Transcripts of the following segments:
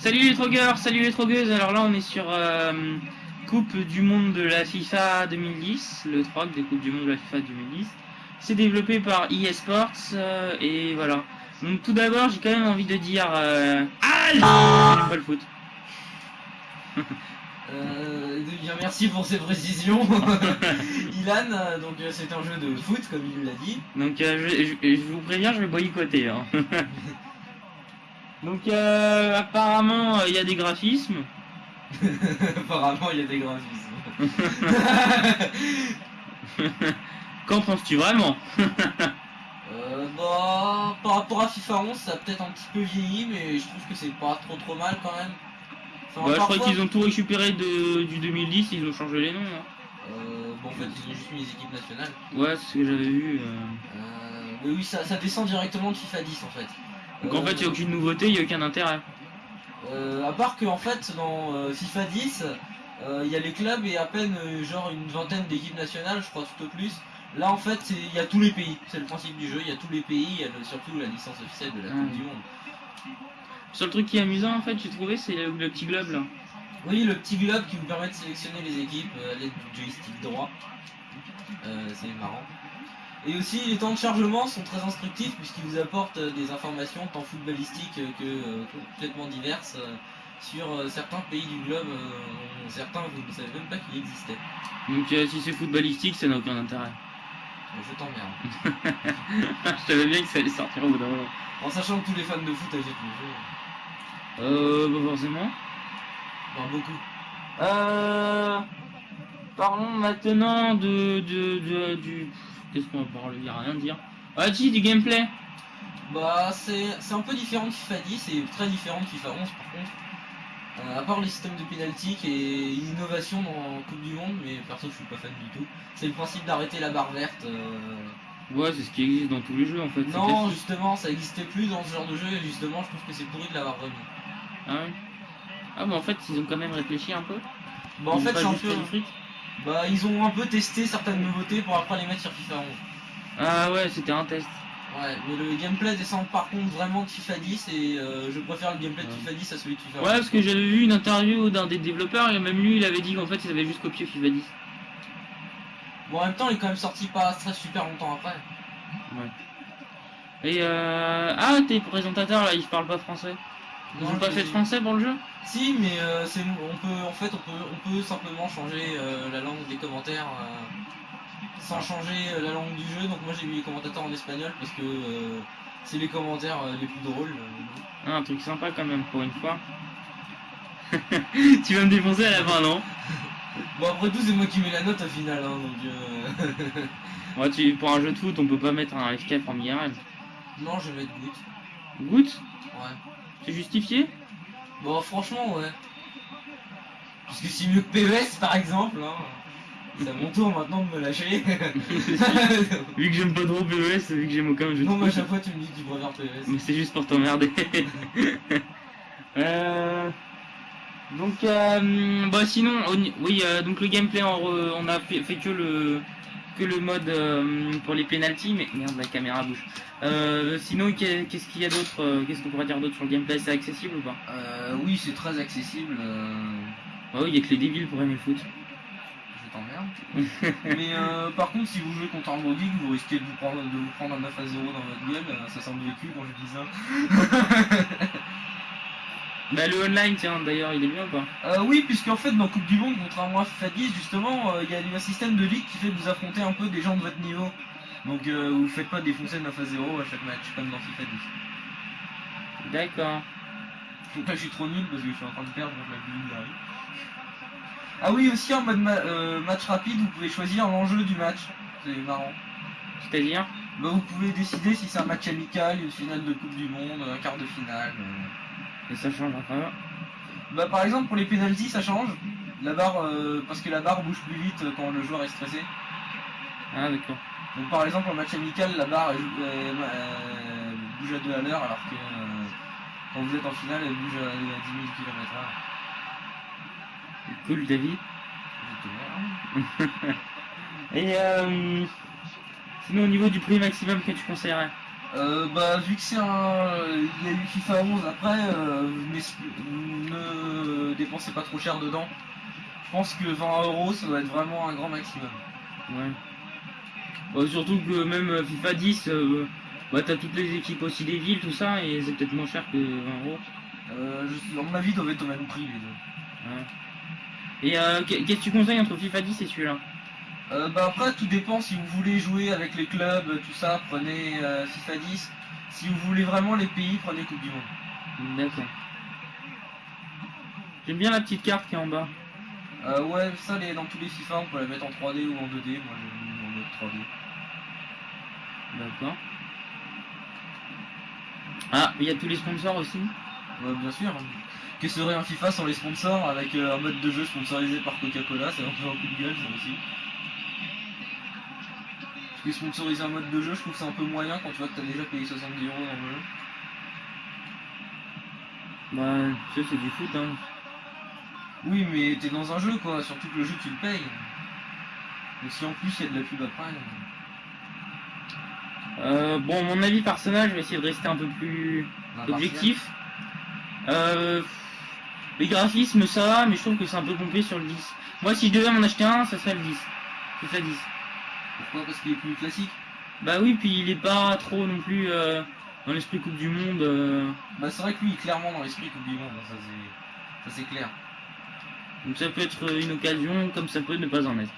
Salut les trogueurs, salut les trogueuses. Alors là, on est sur euh, Coupe du Monde de la FIFA 2010, le troc des Coupes du Monde de la FIFA 2010. C'est développé par eSports euh, et voilà. Donc tout d'abord, j'ai quand même envie de dire euh, ah, j'aime pas le foot. Euh, bien merci pour ces précisions. Ilan, euh, donc c'est un jeu de foot comme il l'a dit. Donc je, je- je vous préviens, je vais boycotter. hein. Donc euh, apparemment, euh, il y a des graphismes. Apparemment il y a des graphismes. Qu'en penses-tu vraiment? Euh, bah, par rapport à FIFA 11, ça a peut-être un petit peu vieilli, mais je trouve que c'est pas trop trop mal quand même. Enfin, Bah, Je crois qu'ils ont tout récupéré de, du 2010, ils ont changé les noms. hein. Euh, bon, en fait, ils ont juste mis les équipes nationales. Ouais, c'est ce que j'avais vu. euh. Euh, mais oui, ça, ça descend directement de FIFA 10 en fait. Donc en fait, il n'y a aucune nouveauté, il n'y a aucun intérêt. Euh, à part que en fait dans euh, FIFA 10 euh, il y a les clubs et à peine genre une vingtaine d'équipes nationales je crois tout au plus là en fait il y a tous les pays c'est le principe du jeu il y a tous les pays il y a le- surtout la licence officielle de la Coupe Ah. du Monde Le seul truc qui est amusant en fait, j'ai trouvé, c'est le, le petit globe là. oui le petit globe qui vous permet de sélectionner les équipes à l'aide du joystick droit Euh, c'est marrant et aussi les temps de chargement sont très instructifs puisqu'ils vous apportent euh, des informations tant footballistiques euh, que euh, complètement diverses sur certains pays du globe certains vous ne savez même pas qu'ils existaient Donc euh, si c'est footballistique, ça n'a aucun intérêt. Je t'emmerde. Je savais bien que ça allait sortir au bout d'un moment. En sachant que tous les fans de foot achètent le jeu. Euh, pas forcément. Enfin, beaucoup. Euh... Parlons maintenant de... de, de du... Qu'est-ce qu'on va parler? Il y a rien à dire. Ah si, du gameplay Bah, c'est c'est un peu différent de FIFA 10 et très différent de FIFA 11 par contre. Euh, à part les systèmes de penalty qui est une innovation dans Coupe du Monde, mais perso je suis pas fan du tout. C'est le principe d'arrêter la barre verte. euh. Ouais, c'est ce qui existe dans tous les jeux en fait. c'est Non, justement, ça existait plus dans ce genre de jeu et justement je trouve que c'est pourri de l'avoir remis. Ah ouais Ah mais en fait, ils ont quand même réfléchi un peu. Bah, en Ils fait, c'est fait fric. Bah, ils ont un peu testé certaines nouveautés pour après les mettre sur FIFA 11. Ah ouais, c'était un test. Ouais, mais le gameplay descend par contre vraiment de FIFA 10 et euh, je préfère le gameplay de Ouais. FIFA 10 à celui de FIFA Ouais, parce que j'avais vu une interview d'un des développeurs et même lui, il avait dit qu'en fait, ils avaient juste copié FIFA 10. Bon, en même temps, il est quand même sorti pas très super longtemps après. Et euh... Ah, tes présentateurs là, ils parlent pas français. Ils Non, ont pas fait de français pour le jeu? Si, mais euh, c'est on peut en fait on peut on peut simplement changer euh, la langue des commentaires euh, sans changer euh, la langue du jeu. Donc moi j'ai mis les commentateurs en espagnol parce que c'est les commentaires les plus drôles. Ah, Un truc sympa quand même pour une fois. tu vas me défoncer à la fin, non? Bon après tout c'est moi qui mets la note au final hein, donc. Ouais, tu... pour un jeu de foot, on peut pas mettre un FKF en IRL. non je vais mettre goutte. Goutte Ouais. C'est justifié? Bon franchement ouais. Puisque c'est mieux que PES par exemple. Hein. C'est à mon tour maintenant de me lâcher. Vu que j'aime pas trop PES, vu que j'aime aucun jeu non mais à chaque fois tu me dis que tu préfères PES. Mais c'est juste pour t'emmerder. euh... Donc, euh, bah sinon, oui, euh, donc le gameplay, on, re- on a fait que le que le mode euh, pour les penalties, mais merde, la caméra bouge. Euh, sinon, qu'est- qu'est-ce qu'il y a d'autre euh, Qu'est-ce qu'on pourrait dire d'autre sur le gameplay? C'est accessible ou pas? Oui c'est très accessible. euh, Ah oui, il y a que les débiles pour aimer le foot. Je t'emmerde. Mais par contre, si vous jouez contre un Brody, vous risquez de vous prendre, de vous prendre un 9 à 0 dans votre gueule. Ça semble vécu quand je dis ça. Bah le online, tiens, d'ailleurs, il est bien ou pas? Euh, oui, puisqu'en fait, dans Coupe du Monde, contrairement à FIFA 10, justement, euh, il y a un système de ligue qui fait que vous affrontez un peu des gens de votre niveau. Donc euh, vous faites pas défoncer 9 à 0 à chaque match, comme dans FIFA 10. D'accord. Donc là, je suis trop nul parce que je suis en train de perdre contre la Bulgarie. Ah oui, aussi en mode ma- euh, match rapide, vous pouvez choisir l'enjeu du match. C'est marrant. C'est-à-dire? Bah, vous pouvez décider si c'est un match amical, une finale de Coupe du Monde, un quart de finale. Et ça change après. Bah, par exemple, pour les pénalties, ça change. La barre, euh, parce que la barre bouge plus vite euh, quand le joueur est stressé. Ah d'accord. Donc, par exemple, en match amical, la barre bouge à 2 à l'heure, alors que euh, quand vous êtes en finale, elle bouge à, à 10 000 km/h. Cool, David. Et euh, sinon, au niveau du prix maximum que tu conseillerais? Euh, bah, vu que c'est un. Il y a eu FIFA 11 après, euh, vous dépenser pas trop cher dedans. Je pense que 20 euros, ça doit être vraiment un grand maximum. Ouais. Bon, surtout que même FIFA 10, euh, bah t'as toutes les équipes aussi des villes, tout ça, et c'est peut-être moins cher que 20 euros. Euh, je, à mon avis, doivent être au même prix les deux. Ouais. Et euh, qu'est- qu'est-ce que tu conseilles entre FIFA 10 et celui-là? Euh, bah après, tout dépend si vous voulez jouer avec les clubs, tout ça, prenez euh, FIFA 10. Si vous voulez vraiment les pays, prenez Coupe du Monde. D'accord. J'aime bien la petite carte qui est en bas. Euh, ouais, ça, les, dans tous les FIFA, on peut la mettre en 3D ou en 2D. Moi, j'ai mis en mode 3D. D'accord. Ah, il y a tous les sponsors aussi? Ouais, bien sûr. Que serait un FIFA sans les sponsors avec euh, un mode de jeu sponsorisé par Coca-Cola C'est un peu un coup de gueule, ça aussi. Sponsoriser un mode de jeu, je trouve c'est un peu moyen quand tu vois que t'as déjà payé 70 euros dans le jeu. Bah, ça c'est du foot, hein. Oui, mais t'es dans un jeu quoi, surtout que le jeu tu le payes. Donc si en plus il y a de la pub après. Euh, bon, mon avis personnel, je vais essayer de rester un peu plus impartial. objectif. Euh, les graphismes, ça va, mais je trouve que c'est un peu pompé sur le 10. Moi, si je devais m'en acheter un, ça serait le 10. FIFA 10. Pourquoi Parce qu'il est plus classique Bah oui, puis il est pas trop non plus euh, dans l'esprit Coupe du Monde. euh, Bah c'est vrai que lui il est clairement dans l'esprit Coupe du Monde, ça c'est. Ça c'est clair. donc ça peut être une occasion, comme ça peut ne pas en être.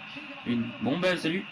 Une. Bon, bah salut.